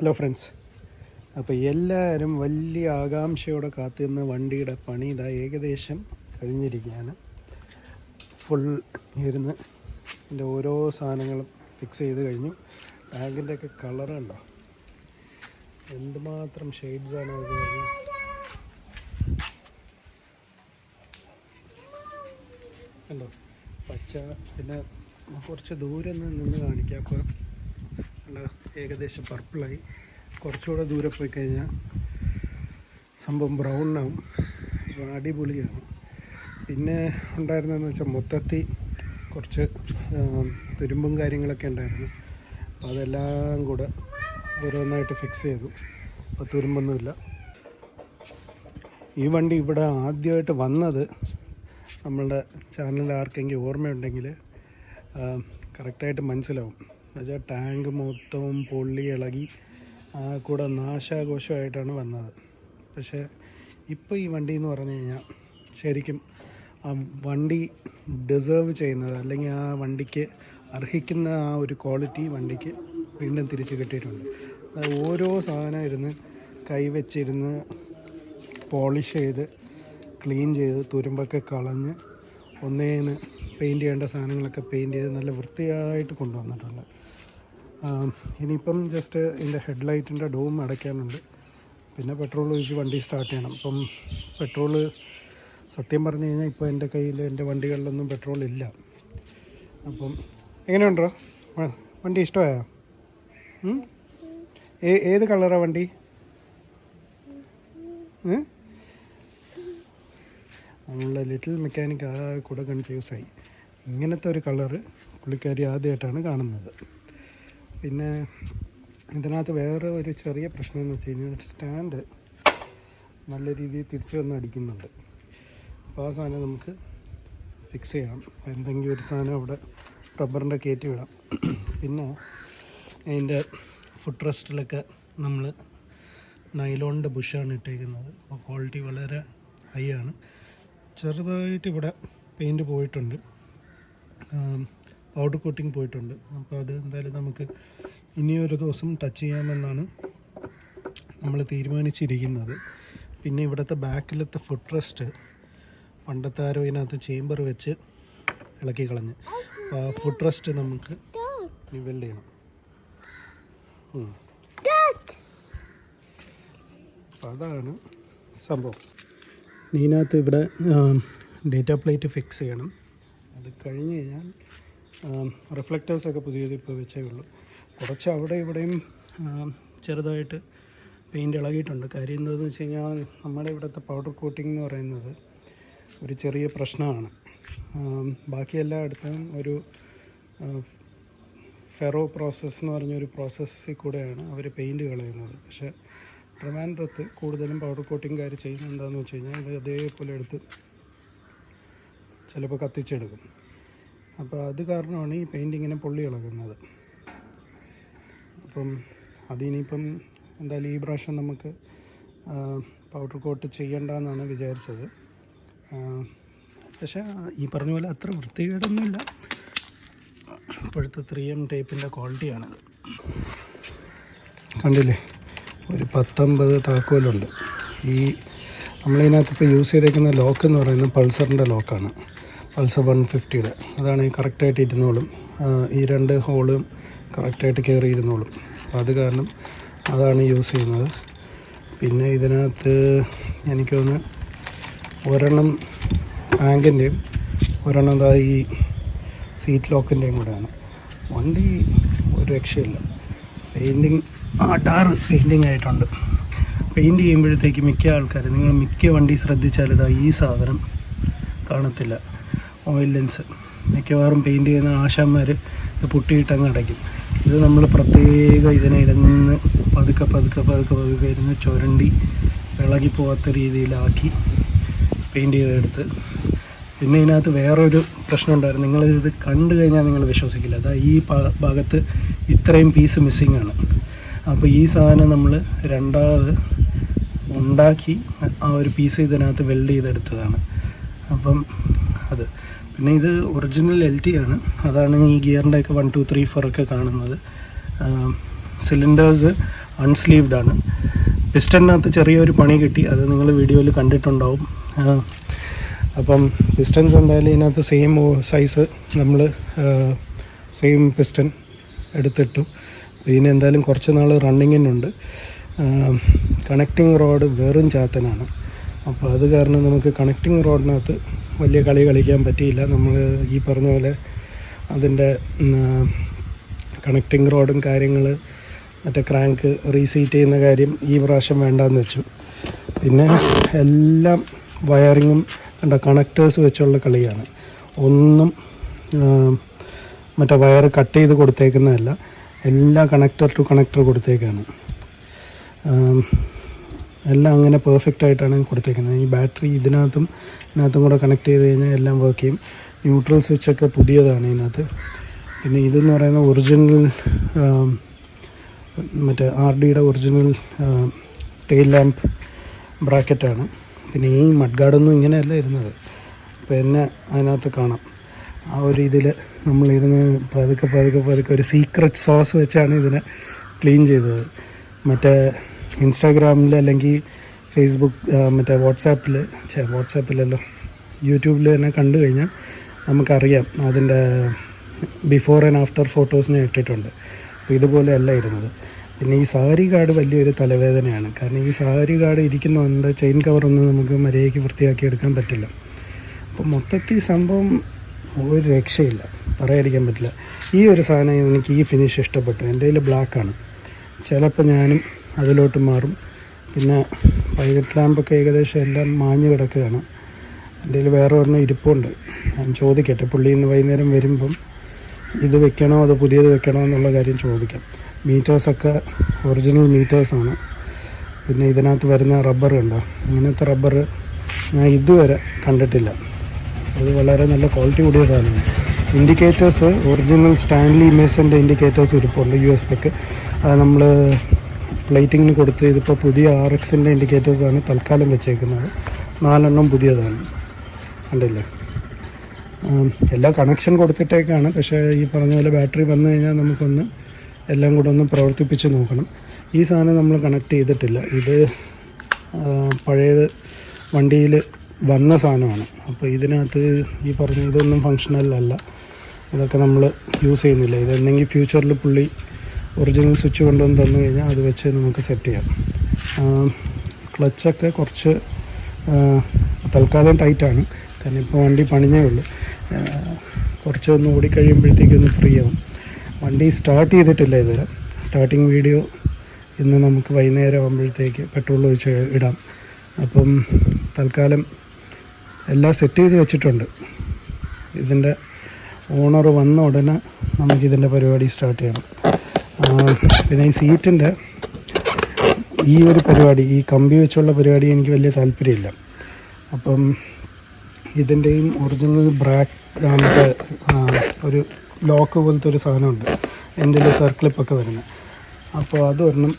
Hello friends അപ്പോൾ എല്ലാവരും വലിയ ആകാംക്ഷയോടെ കാത്തിരുന്ന വണ്ടിയുടെ പണി ഇതാ ഏകദേശം കഴിഞ്ഞിരിക്കുകയാണ്. ഫുൾ ഇരുന്ന് ഇതിന്റെ ഓരോ സാധനങ്ങളും ഫിക്സ് ചെയ്ത് കഴിഞ്ഞു. ടാങ്കിന്റെ ഒക്കെ കളർ ഉണ്ടോ എന്തുമാത്രം ഷെയ്ഡ്സാണ് അത്? കണ്ടോ? പച്ച പിന്നെ കുറച്ച് ദൂരെ നിന്ന് കാണിക്കാം. അപ്പോൾ ഏകദേശം പർപ്പിളായി കുറച്ചുകൂടെ ദൂരെ പോയി കഴിഞ്ഞാൽ സംഭവം ബ്രൗണാവും അടിപൊളിയാണ്. പിന്നെ ഉണ്ടായിരുന്നതെന്ന് വെച്ചാൽ മൊത്തത്തിൽ കുറച്ച് തുരുമ്പും കാര്യങ്ങളൊക്കെ ഉണ്ടായിരുന്നു. അപ്പോൾ അതെല്ലാം കൂടെ ഓരോന്നായിട്ട് ഫിക്സ് ചെയ്തു. അപ്പോൾ തുരുമ്പൊന്നുമില്ല. ഈ വണ്ടി ഇവിടെ ആദ്യമായിട്ട് വന്നത് നമ്മളുടെ ചാനലിൽ ആർക്കെങ്കിലും ഓർമ്മയുണ്ടെങ്കിൽ കറക്റ്റായിട്ട് മനസ്സിലാവും. എന്നുവെച്ചാൽ ടാങ്ക് മൊത്തവും പൊള്ളി ഇളകി കൂടെ നാശാഘോഷമായിട്ടാണ് വന്നത്. പക്ഷേ ഇപ്പോൾ ഈ വണ്ടി എന്ന് പറഞ്ഞു കഴിഞ്ഞാൽ ശരിക്കും ആ വണ്ടി ഡിസേർവ് ചെയ്യുന്നത് അല്ലെങ്കിൽ ആ വണ്ടിക്ക് അർഹിക്കുന്ന ആ ഒരു ക്വാളിറ്റി വണ്ടിക്ക് വീണ്ടും തിരിച്ച് കിട്ടിയിട്ടുണ്ട്. അത് ഓരോ സാധനം ഇരുന്ന് കൈവച്ചിരുന്ന് പോളിഷ് ചെയ്ത് ക്ലീൻ ചെയ്ത് തുരുമ്പൊക്കെ കളഞ്ഞ് ഒന്നേന്ന് പെയിന്റ് ചെയ്യേണ്ട സാധനങ്ങളൊക്കെ പെയിന്റ് ചെയ്ത് നല്ല വൃത്തിയായിട്ട് കൊണ്ടുവന്നിട്ടുണ്ട്. ഇനിയിപ്പം ജസ്റ്റ് ഇതിന്റെ ഹെഡ്ലൈറ്റിന്റെ ഡോം അടയ്ക്കാനുണ്ട്. പിന്നെ പെട്രോൾ ഒഴിച്ച് വണ്ടി സ്റ്റാർട്ട് ചെയ്യണം. അപ്പം പെട്രോൾ സത്യം പറഞ്ഞു കഴിഞ്ഞാൽ ഇപ്പോൾ എന്റെ കയ്യിൽ എന്റെ വണ്ടികളിലൊന്നും പെട്രോൾ ഇല്ല. അപ്പം എങ്ങനെയുണ്ടോ? വണ്ടി ഇഷ്ടമായോ? ഏത് കളറാണ് വണ്ടി? നമ്മളുടെ ലിറ്റിൽ മെക്കാനിക് ആ കൂടെ കൺഫ്യൂസായി ഇങ്ങനത്തെ ഒരു കളറ് പുള്ളിക്കാരി ആദ്യമായിട്ടാണ് കാണുന്നത്. പിന്നെ ഇതിനകത്ത് വേറെ ഒരു ചെറിയ പ്രശ്നം എന്ന് വെച്ച് കഴിഞ്ഞാൽ സ്റ്റാൻഡ് നല്ല രീതിയിൽ തിരിച്ചു വന്ന് അടിക്കുന്നുണ്ട്. അപ്പോൾ ആ സാധനം നമുക്ക് ഫിക്സ് ചെയ്യണം. എന്തെങ്കിലും ഒരു സാധനം അവിടെ റബ്ബറിന്റെ കയറ്റി വിടാം. പിന്നെ അതിന്റെ ഫുഡ് റെസ്റ്റിലൊക്കെ നമ്മൾ നൈലോണിന്റെ ബുഷാണ് ഇട്ടേക്കുന്നത്. അപ്പോൾ ക്വാളിറ്റി വളരെ ഹൈ ആണ്. ചെറുതായിട്ട് ഇവിടെ പെയിന്റ് പോയിട്ടുണ്ട്. പൗഡർ കോട്ടിങ് പോയിട്ടുണ്ട്. അപ്പോൾ അത് എന്തായാലും നമുക്ക് ഇനിയൊരു ദിവസം ടച്ച് ചെയ്യാമെന്നാണ് നമ്മൾ തീരുമാനിച്ചിരിക്കുന്നത്. പിന്നെ ഇവിടുത്തെ ബാക്കിലത്തെ ഫുഡ് റെസ്റ്റ് പണ്ടത്തെ ആരോ ഇതിനകത്ത് ചേമ്പർ വെച്ച് ഇളക്കി കളഞ്ഞ്. അപ്പോൾ ആ ഫുഡ് റെസ്റ്റ് നമുക്ക് വെൽഡ് ചെയ്യണം. അതാണ് സംഭവം. ഇതിനകത്ത് ഇവിടെ ഡേറ്റ പ്ലേറ്റ് ഫിക്സ് ചെയ്യണം. അത് കഴിഞ്ഞ് കഴിഞ്ഞാൽ റിഫ്ലക്റ്റേഴ്സൊക്കെ പുതിയത് ഇപ്പോൾ വെച്ചേ ഉള്ളൂ. കുറച്ച് അവിടെ ഇവിടെയും ചെറുതായിട്ട് പെയിന്റ് ഇളകിയിട്ടുണ്ട്. കാര്യം എന്താണെന്ന് വെച്ച് കഴിഞ്ഞാൽ നമ്മുടെ ഇവിടുത്തെ പൗഡർ കോട്ടിംഗ് എന്ന് പറയുന്നത് ഒരു ചെറിയ പ്രശ്നമാണ്. ബാക്കി എല്ലായിടത്തും ഒരു ഫെറോ പ്രോസസ്സ് എന്ന് പറഞ്ഞൊരു പ്രോസസ്സിൽ കൂടെയാണ് അവർ പെയിന്റ് കളയുന്നത്. പക്ഷേ ട്രിവാൻഡ്രത്ത് കൂടുതലും പൗഡർ കോട്ടിങ്കാർ ചെയ്യുന്നത് എന്താണെന്ന് വെച്ച് കഴിഞ്ഞാൽ ഇത് അതേപോലെ എടുത്ത് ചിലപ്പോൾ കത്തിച്ചെടുക്കും. അപ്പോൾ അത് കാരണമാണ് ഈ പെയിന്റ് ഇങ്ങനെ പൊള്ളി ഇളകുന്നത്. അപ്പം അതിനിപ്പം എന്തായാലും ഈ പ്രാവശ്യം നമുക്ക് പൗഡർ കോട്ട് ചെയ്യണ്ടെന്നാണ് വിചാരിച്ചത്. പക്ഷേ ഈ പറഞ്ഞ പോലെ അത്ര വൃത്തികേടൊന്നുമില്ല. ഇപ്പോഴത്തെ ത്രീ എം ടേപ്പിന്റെ ക്വാളിറ്റിയാണത് കണ്ടില്ലേ? ഒരു പത്തൊമ്പത് താക്കോലുണ്ട്. ഈ നമ്മളിതിനകത്ത് ഇപ്പോൾ യൂസ് ചെയ്തേക്കുന്ന ലോക്ക് എന്ന് പറയുന്നത് പൾസറിന്റെ ലോക്കാണ് പൾസർ വൺ ഫിഫ്റ്റിയുടെ. അതാണ് കറക്റ്റായിട്ട് ഇരുന്നോളും. ഈ രണ്ട് ഹോളും കറക്റ്റായിട്ട് കയറി ഇരുന്നോളും. അത് കാരണം അതാണ് യൂസ് ചെയ്യുന്നത്. പിന്നെ ഇതിനകത്ത് എനിക്ക് തോന്നുന്നു ഒരെണ്ണം ടാങ്കിന്റെയും ഒരെണ്ണം എന്താ ഈ സീറ്റ് ലോക്കിന്റെയും കൂടെയാണ് വണ്ടി ഒരു രക്ഷയില്ല. പെയിന്റിങ് ആ ടാറ് പെയിന്റിങ് ആയിട്ടുണ്ട്. പെയിന്റ് ചെയ്യുമ്പോഴത്തേക്ക് മിക്ക ആൾക്കാർ നിങ്ങൾ മിക്ക വണ്ടി ശ്രദ്ധിച്ചാൽ ഇതാ ഈ സാധനം കാണത്തില്ല. ഓയിൽ ലെൻസ് മിക്കവാറും പെയിന്റ് ചെയ്യുന്ന ആശാന്മാർ ഇത് പൊട്ടിയിട്ട് അങ്ങ് അടയ്ക്കും. ഇത് നമ്മൾ പ്രത്യേകം ഇതിനെ ഇടന്ന് പതുക്കെ പതുക്കെ പതുക്കെ പതുക്കെ ഇരുന്ന് ചുരണ്ടി ഇളകി പോകാത്ത രീതിയിലാക്കി പെയിന്റ് ചെയ്തെടുത്ത്. പിന്നെ ഇതിനകത്ത് വേറൊരു പ്രശ്നം ഉണ്ടായിരുന്നു. നിങ്ങളിത് കണ്ടു കഴിഞ്ഞാൽ നിങ്ങൾ വിശ്വസിക്കില്ല. അതാ ഈ ഭാഗത്ത് ഇത്രയും പീസ് മിസ്സിങ് ആണ്. അപ്പോൾ ഈ സാധനം നമ്മൾ രണ്ടാമത് ഉണ്ടാക്കി ആ ഒരു പീസ് ഇതിനകത്ത് വെൽഡ് ചെയ്തെടുത്തതാണ്. അപ്പം അത് പിന്നെ ഇത് ഒറിജിനൽ എൽ ടി ആണ്. അതാണ് ഈ ഗിയറിന്റെ ഒക്കെ വൺ ടു ത്രീ ഫോർ ഒക്കെ കാണുന്നത്. സിലിണ്ടേഴ്സ് അൺസ്ലീവ്ഡ് ആണ്. പിസ്റ്റണിനകത്ത് ചെറിയൊരു പണി കിട്ടി. അത് നിങ്ങൾ വീഡിയോയിൽ കണ്ടിട്ടുണ്ടാവും. അപ്പം പിസ്റ്റൺസ് എന്തായാലും ഇതിനകത്ത് സെയിം സൈസ് നമ്മൾ സെയിം പിസ്റ്റൺ എടുത്തിട്ടു. ഇതിന് എന്തായാലും കുറച്ച് നാൾ റണ്ണിങ്ങിനുണ്ട് കണക്റ്റിംഗ് റോഡ് വെറും ചാത്തനാണ്. അപ്പോൾ അത് കാരണം നമുക്ക് കണക്റ്റിംഗ് റോഡിനകത്ത് വലിയ കളി കളിക്കാൻ പറ്റിയില്ല. നമ്മൾ ഈ പറഞ്ഞ പോലെ അതിന്റെ കണക്റ്റിംഗ് റോഡും കാര്യങ്ങൾ മറ്റേ ക്രാങ്ക് റീസീറ്റ് ചെയ്യുന്ന കാര്യം ഈ പ്രാവശ്യം വേണ്ടാന്ന് വെച്ചു. പിന്നെ എല്ലാം വയറിങ്ങും കണ്ട കണക്റ്റേഴ്സ് വെച്ചുള്ള കളിയാണ്. ഒന്നും മറ്റേ വയർ കട്ട് ചെയ്ത് കൊടുത്തേക്കുന്നതല്ല. എല്ലാ കണക്ടർ ടു കണക്ടർ കൊടുത്തേക്കാണ്. എല്ലാം അങ്ങനെ പെർഫെക്റ്റ് ആയിട്ടാണ് കൊടുത്തേക്കുന്നത്. ഈ ബാറ്ററി ഇതിനകത്തും ഇതിനകത്തും കൂടെ കണക്ട് ചെയ്ത് കഴിഞ്ഞാൽ എല്ലാം വർക്ക് ചെയ്യും. ന്യൂട്രൽ സ്വിച്ചൊക്കെ പുതിയതാണ് ഇതിനകത്ത്. പിന്നെ ഇതെന്ന് പറയുന്ന ഒറിജിനൽ മറ്റേ ആർ ഡിയുടെ ഒറിജിനൽ ടെയിൽ ലാമ്പ് ബ്രാക്കറ്റാണ് പിന്നെ ഈ മഡ്ഗാർഡൊന്നും ഇങ്ങനെയല്ല ഇരുന്നത്. അപ്പോൾ എന്നെ അതിനകത്ത് കാണാം. ആ ഒരു ഇതിൽ നമ്മളിരുന്ന് പതുക്കെ പതുക്കെ പതുക്കെ ഒരു സീക്രട്ട് സോസ് വെച്ചാണ് ഇതിനെ ക്ലീൻ ചെയ്തത്. മറ്റേ ഇൻസ്റ്റാഗ്രാമിൽ അല്ലെങ്കിൽ ഫേസ്ബുക്ക് മറ്റേ വാട്സാപ്പിൽ ചേ വാട്സാപ്പിലല്ലോ യൂട്യൂബിൽ തന്നെ കണ്ടു കഴിഞ്ഞാൽ നമുക്കറിയാം അതിന്റെ ബിഫോർ ആൻഡ് ആഫ്റ്റർ ഫോട്ടോസിനെ ഇട്ടിട്ടുണ്ട്. അപ്പോൾ ഇതുപോലെയല്ല ഇരുന്നത്. പിന്നെ ഈ സാരി കാർഡ് വലിയൊരു തലവേദനയാണ്. കാരണം ഈ സാരി കാർഡ് ഇരിക്കുന്നതുകൊണ്ട് ചെയിൻ കവറൊന്നും നമുക്ക് മര്യാദയ്ക്ക് വൃത്തിയാക്കി എടുക്കാൻ പറ്റില്ല. അപ്പോൾ മൊത്തത്തിൽ സംഭവം ഒരു രക്ഷയില്ല. പറയാതിരിക്കാൻ പറ്റില്ല. ഈ ഒരു സാധനം എനിക്ക് ഈ ഫിനിഷ് ഇഷ്ടപ്പെട്ടു. എന്റെ കയ്യിൽ ബ്ലാക്കാണ് ചിലപ്പോൾ ഞാനും അതിലോട്ട് മാറും. പിന്നെ പൈലറ്റ് ലാമ്പൊക്കെ ഏകദേശം എല്ലാം മാഞ്ഞു കിടക്കുകയാണ്. എന്റെ വേറെ ഒരെണ്ണം ഇരിപ്പുണ്ട്. ഞാൻ ചോദിക്കട്ടെ പുള്ളി ഇന്ന് വൈകുന്നേരം വരുമ്പം ഇത് വെക്കണോ അതോ പുതിയത് വെക്കണോ എന്നുള്ള കാര്യം ചോദിക്കാം. മീറ്റേഴ്സൊക്കെ ഒറിജിനൽ മീറ്റേഴ്സാണ്. പിന്നെ ഇതിനകത്ത് വരുന്ന റബ്ബർ ഉണ്ടോ ഇങ്ങനത്തെ റബ്ബർ ഞാൻ ഇതുവരെ കണ്ടിട്ടില്ല. അത് വളരെ നല്ല ക്വാളിറ്റി കൂടിയ സാധനമാണ്. ഇൻഡിക്കേറ്റേഴ്സ് ഒറിജിനൽ സ്റ്റാൻലി മേസന്റെ ഇൻഡിക്കേറ്റേഴ്സ് ഇരിപ്പുണ്ട് യു എസ് പിക്ക്. അത് നമ്മൾ പ്ലേറ്റിങ്ങിന് കൊടുത്ത് ഇതിപ്പോൾ പുതിയ ആർ എക്സിന്റെ ഇൻഡിക്കേറ്റേഴ്സാണ് തൽക്കാലം വെച്ചേക്കുന്നത്. നാലെണ്ണം പുതിയതാണ്. കണ്ടില്ലേ? എല്ലാ കണക്ഷൻ കൊടുത്തിട്ടേക്കാണ്. പക്ഷേ ഈ പറഞ്ഞ പോലെ ബാറ്ററി വന്നു കഴിഞ്ഞാൽ നമുക്കൊന്ന് എല്ലാം കൂടെ ഒന്ന് പ്രവർത്തിപ്പിച്ച് നോക്കണം. ഈ സാധനം നമ്മൾ കണക്ട് ചെയ്തിട്ടില്ല. ഇത് പഴയത് വണ്ടിയിൽ വന്ന സാധനമാണ്. അപ്പോൾ ഇതിനകത്ത് ഈ പറഞ്ഞ ഇതൊന്നും ഫങ്ഷണൽ അല്ല. ഇതൊക്കെ നമ്മൾ യൂസ് ചെയ്യുന്നില്ല. ഇതെന്തെങ്കിൽ ഫ്യൂച്ചറിൽ പുള്ളി ഒറിജിനൽ സ്വിച്ച് കൊണ്ടുവന്ന് തന്നു കഴിഞ്ഞാൽ അത് വെച്ച് നമുക്ക് സെറ്റ് ചെയ്യാം. ക്ലച്ചൊക്കെ കുറച്ച് തൽക്കാലം ടൈറ്റാണ് കാരണം ഇപ്പോൾ വണ്ടി പണിഞ്ഞേ ഉള്ളൂ. കുറച്ച് ഒന്ന് ഓടിക്കഴിയുമ്പോഴത്തേക്കൊന്ന് ഫ്രീ ആവും. വണ്ടി സ്റ്റാർട്ട് ചെയ്തിട്ടില്ല ഇതുവരെ. സ്റ്റാർട്ടിങ് വീഡിയോ ഇന്ന് നമുക്ക് വൈകുന്നേരം ആകുമ്പോഴത്തേക്ക് പെട്രോൾ ഒഴിച്ച് ഇടാം. അപ്പം തൽക്കാലം എല്ലാം സെറ്റ് ചെയ്ത് വെച്ചിട്ടുണ്ട്. ഇതിന്റെ ഓണർ വന്ന ഉടനെ നമുക്കിതിന്റെ പരിപാടി സ്റ്റാർട്ട് ചെയ്യണം പിന്നെ ഈ സീറ്റിന്റെ ഈ ഒരു പരിപാടി ഈ കമ്പി വെച്ചുള്ള പരിപാടി എനിക്ക് വലിയ താല്പര്യമില്ല. അപ്പം ഇതിന്റെയും ഒറിജിനൽ ബ്രാക്ക് മറ്റേ ഒരു ലോക്ക് പോലത്തെ ഒരു സാധനമുണ്ട്. എന്റെ സർക്ലിപ്പൊക്കെ വരുന്നത്. അപ്പോൾ അതൊരെണ്ണം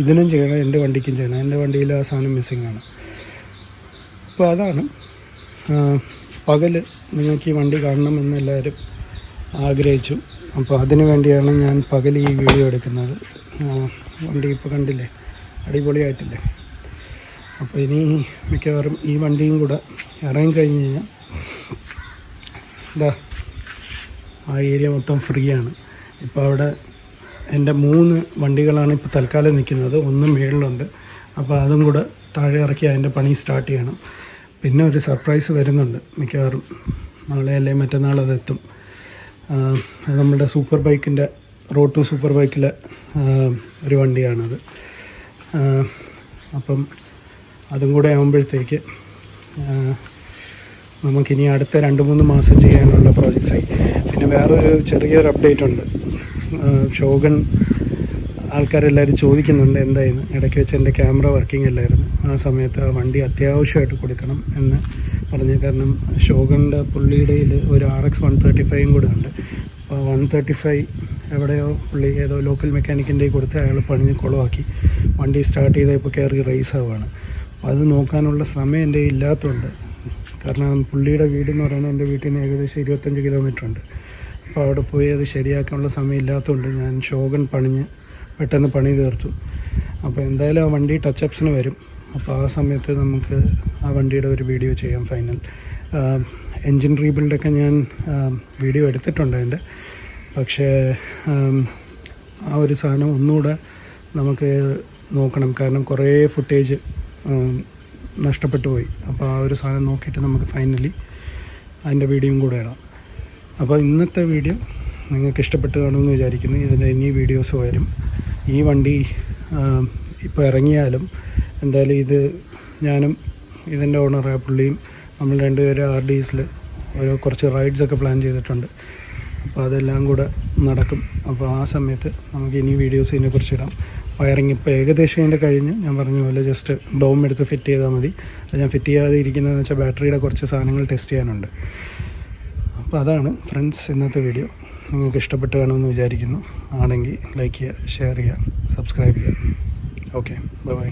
ഇതിനും ചെയ്യണം എന്റെ വണ്ടിക്കും ചെയ്യണം. എന്റെ വണ്ടിയിൽ ആ സാധനം മിസ്സിങ് ആണ്. അപ്പോൾ അതാണ് പകൽ നിങ്ങൾക്ക് ഈ വണ്ടി കാണണമെന്ന് എല്ലാവരും ആഗ്രഹിച്ചു. അപ്പോൾ അതിനു വേണ്ടിയാണ് ഞാൻ പകൽ ഈ വീഡിയോ എടുക്കുന്നത്. വണ്ടി ഇപ്പോൾ കണ്ടില്ലേ? അടിപൊളിയായിട്ടില്ലേ? അപ്പോൾ ഇനി മിക്കവാറും ഈ വണ്ടിയും കൂടെ ഇറങ്ങി കഴിഞ്ഞ് കഴിഞ്ഞാൽ ഇതാ ആ ഏരിയ മൊത്തം ഫ്രീ ആണ്. ഇപ്പോൾ അവിടെ എന്റെ മൂന്ന് വണ്ടികളാണ് ഇപ്പോൾ തൽക്കാലം നിൽക്കുന്നത്. ഒന്ന് മേളിലുണ്ട്. അപ്പോൾ അതും കൂടെ താഴെ ഇറക്കി അതിന്റെ പണി സ്റ്റാർട്ട് ചെയ്യണം. പിന്നെ ഒരു സർപ്രൈസ് വരുന്നുണ്ട് മിക്കവാറും. നാളെ അല്ലെങ്കിൽ ആ, അത് നമ്മുടെ സൂപ്പർ ബൈക്കിന്റെ റോഡ് ടു സൂപ്പർ ബൈക്കിലെ ഒരു വണ്ടിയാണത്. അപ്പം അതും കൂടെ ആകുമ്പോഴത്തേക്ക് നമുക്കിനി അടുത്ത രണ്ട് മൂന്ന് മാസം ചെയ്യാനുള്ള പ്രോജക്ട്സായി പിന്നെ വേറൊരു ചെറിയൊരു അപ്ഡേറ്റ് ഉണ്ട്. ഷോഗൺ ആൾക്കാരെല്ലാവരും ചോദിക്കുന്നുണ്ട് എന്തായിരുന്നു ഇടയ്ക്ക് വെച്ച് എന്റെ ക്യാമറ വർക്കിംഗ് അല്ലായിരുന്നു. ആ സമയത്ത് ആ വണ്ടി അത്യാവശ്യമായിട്ട് കൊടുക്കണം എന്ന് പറഞ്ഞു കാരണം ഷോഗണിന്റെ പുള്ളിയുടെ ഒരു ആർ എക്സ് വൺ തേർട്ടി ഫൈവും കൂടെ ഉണ്ട്. അപ്പോൾ വൺ തേർട്ടി ഫൈവ് എവിടെയോ പുള്ളി ഏതോ ലോക്കൽ മെക്കാനിക്കിന്റെ കൊടുത്ത് അയാൾ പണിഞ്ഞ് കുളമാക്കി വണ്ടി സ്റ്റാർട്ട് ചെയ്ത് ഇപ്പോൾ കയറി റേസ് ആവുകയാണ്. അപ്പോൾ അത് നോക്കാനുള്ള സമയം എന്റെ ഇല്ലാത്തതുകൊണ്ട് കാരണം പുള്ളിയുടെ വീട് എന്ന് പറയുന്നത് എന്റെ വീട്ടിൽ നിന്ന് ഏകദേശം ഇരുപത്തഞ്ച് കിലോമീറ്റർ ഉണ്ട്. അപ്പോൾ അവിടെ പോയി അത് ശരിയാക്കാനുള്ള സമയം ഇല്ലാത്തതുകൊണ്ട് ഞാൻ ഷോഗൺ പണിഞ്ഞ് പെട്ടെന്ന് പണി തീർത്തു. അപ്പോൾ എന്തായാലും ആ വണ്ടി ടച്ചപ്സിന് വരും. അപ്പോൾ ആ സമയത്ത് നമുക്ക് ആ വണ്ടിയുടെ ഒരു വീഡിയോ ചെയ്യാം ഫൈനൽ. എൻജിൻ റീബിൽഡൊക്കെ ഞാൻ വീഡിയോ എടുത്തിട്ടുണ്ട് അതിന്റെ. പക്ഷേ ആ ഒരു സാധനം ഒന്നുകൂടെ നമുക്ക് നോക്കണം. കാരണം കുറേ ഫുട്ടേജ് നഷ്ടപ്പെട്ടു പോയി. അപ്പോൾ ആ ഒരു സാധനം നോക്കിയിട്ട് നമുക്ക് ഫൈനലി അതിന്റെ വീഡിയോയും കൂടെ ഇടാം. അപ്പോൾ ഇന്നത്തെ വീഡിയോ നിങ്ങൾക്ക് ഇഷ്ടപ്പെട്ട് കാണുമെന്ന് വിചാരിക്കുന്നു. ഇതിന്റെ ഇനി വീഡിയോസ് വരും. ഈ വണ്ടി ഇപ്പോൾ ഇറങ്ങിയാലും എന്തായാലും ഇത് ഞാനും ഇതിന്റെ ഓണറായ പുള്ളിയും നമ്മൾ രണ്ടുപേരും ആർ ഡി എസിൽ ഒരു കുറച്ച് റൈഡ്സൊക്കെ പ്ലാൻ ചെയ്തിട്ടുണ്ട്. അപ്പോൾ അതെല്ലാം കൂടെ നടക്കും. അപ്പോൾ ആ സമയത്ത് നമുക്ക് ഇനി വീഡിയോസ് ഇതിനെക്കുറിച്ച് ഇടാം. വയറിങ് ഇപ്പോൾ ഏകദേശം ഇതിന്റെ കഴിഞ്ഞ്. ഞാൻ പറഞ്ഞ പോലെ ജസ്റ്റ് ഡോം എടുത്ത് ഫിറ്റ് ചെയ്താൽ മതി. അത് ഞാൻ ഫിറ്റ് ചെയ്യാതെ ഇരിക്കുന്നതെന്ന് വെച്ചാൽ ബാറ്ററിയുടെ കുറച്ച് സാധനങ്ങൾ ടെസ്റ്റ് ചെയ്യാനുണ്ട്. അപ്പോൾ അതാണ് ഫ്രണ്ട്സ് ഇന്നത്തെ വീഡിയോ നിങ്ങൾക്ക് ഇഷ്ടപ്പെട്ട് കാണുമെന്ന് വിചാരിക്കുന്നു. ആണെങ്കിൽ ലൈക്ക് ചെയ്യുക ഷെയർ ചെയ്യുക സബ്സ്ക്രൈബ് ചെയ്യുക. Okay bye